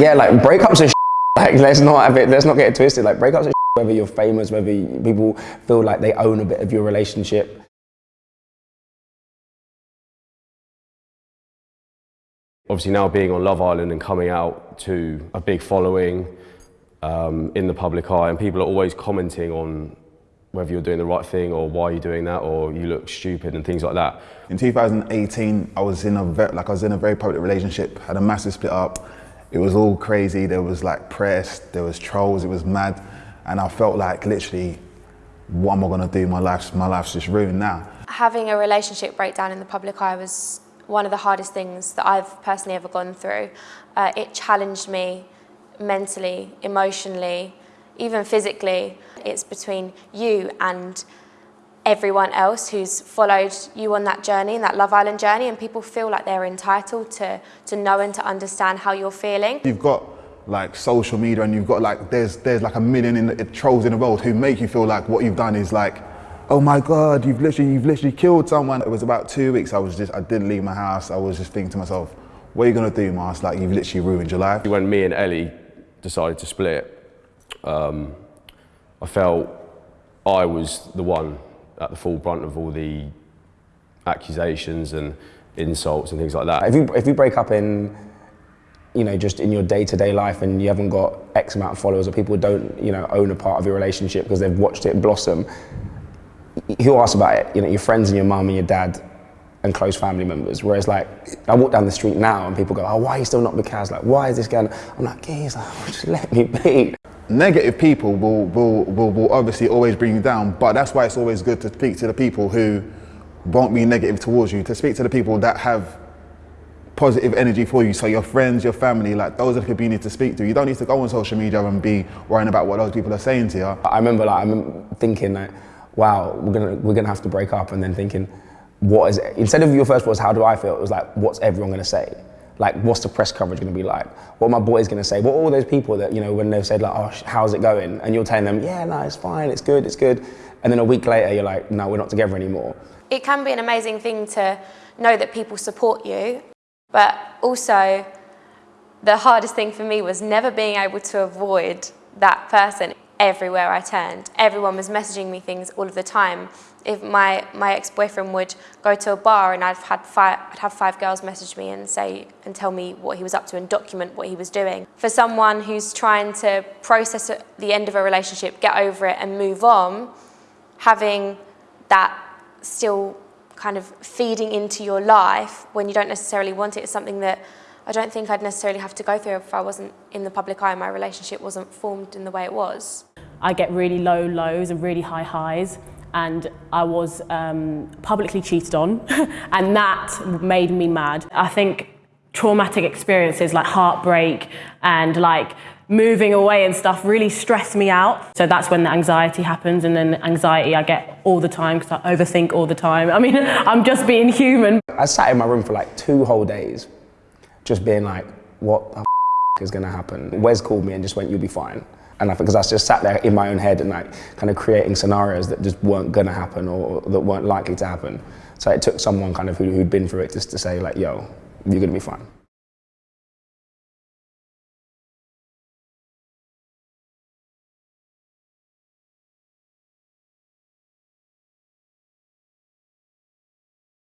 yeah, like breakups are like let's not have it. Let's not get it twisted. Like breakups are whether you're famous, whether you, people feel like they own a bit of your relationship. Obviously now being on Love Island and coming out to a big following um, in the public eye and people are always commenting on whether you're doing the right thing or why you're doing that or you look stupid and things like that. In 2018, I was in a very, like I was in a very public relationship, had a massive split up. It was all crazy. There was like press, there was trolls, it was mad, and I felt like literally, what am I gonna do? My life's my life's just ruined now. Having a relationship breakdown in the public eye was one of the hardest things that I've personally ever gone through. Uh, it challenged me mentally, emotionally, even physically. It's between you and everyone else who's followed you on that journey, that Love Island journey, and people feel like they're entitled to, to know and to understand how you're feeling. You've got like social media and you've got like, there's, there's like a million in the, trolls in the world who make you feel like what you've done is like, oh my God, you've literally, you've literally killed someone. It was about two weeks, I was just, I didn't leave my house. I was just thinking to myself, what are you gonna do, Mars? Like you've literally ruined your life. When me and Ellie decided to split, um, I felt I was the one at the full brunt of all the accusations and insults and things like that. If you, if you break up in, you know, just in your day-to-day -day life and you haven't got X amount of followers or people don't, you know, own a part of your relationship because they've watched it blossom, who asks about it? You know, your friends and your mum and your dad and close family members. Whereas like, I walk down the street now and people go, oh, why are you still not with Kaz? Like, why is this going? I'm like, geez, like, just let me be negative people will, will, will, will obviously always bring you down, but that's why it's always good to speak to the people who won't be negative towards you, to speak to the people that have positive energy for you. So your friends, your family, like those are the people you need to speak to. You don't need to go on social media and be worrying about what those people are saying to you. I remember like, I'm thinking like, wow, we're gonna, we're gonna have to break up and then thinking, what is it? Instead of your first was, how do I feel? It was like, what's everyone gonna say? Like what's the press coverage going to be like? What are my boys going to say? What all those people that, you know, when they've said like, oh, how's it going? And you're telling them, yeah, no, it's fine, it's good, it's good. And then a week later, you're like, no, we're not together anymore. It can be an amazing thing to know that people support you, but also the hardest thing for me was never being able to avoid that person everywhere I turned. Everyone was messaging me things all of the time. If my, my ex-boyfriend would go to a bar and I'd, had five, I'd have five girls message me and say and tell me what he was up to and document what he was doing. For someone who's trying to process the end of a relationship, get over it and move on, having that still kind of feeding into your life when you don't necessarily want it is something that I don't think I'd necessarily have to go through if I wasn't in the public eye and my relationship wasn't formed in the way it was. I get really low lows and really high highs and I was um, publicly cheated on and that made me mad. I think traumatic experiences like heartbreak and like moving away and stuff really stress me out. So that's when the anxiety happens and then anxiety I get all the time because I overthink all the time. I mean, I'm just being human. I sat in my room for like two whole days just being like, what the is gonna happen? Wes called me and just went, you'll be fine. And I because I just sat there in my own head and like kind of creating scenarios that just weren't gonna happen or, that weren't likely to happen. So it took someone kind of who, who'd been through it just to say like, yo, you're gonna be fine.